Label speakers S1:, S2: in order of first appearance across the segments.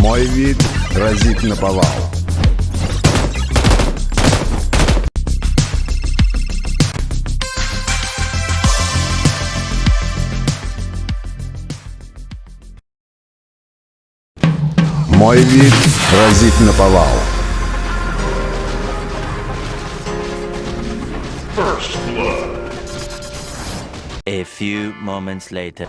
S1: Мой вид разит наповал. Мой вид разит наповал. First blood.
S2: A few moments later.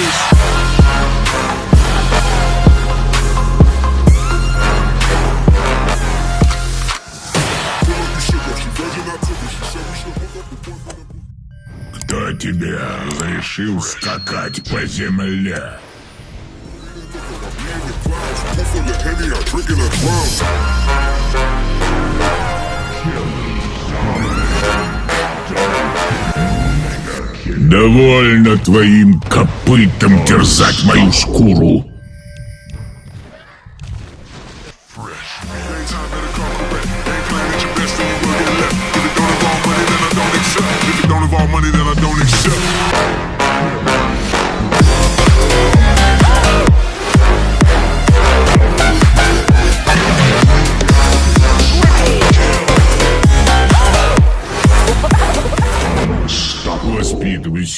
S3: здесь.
S4: Кто тебе разрешил скакать по земле? Довольно твоим копытом терзать мою шкуру.
S3: Money that I don't accept.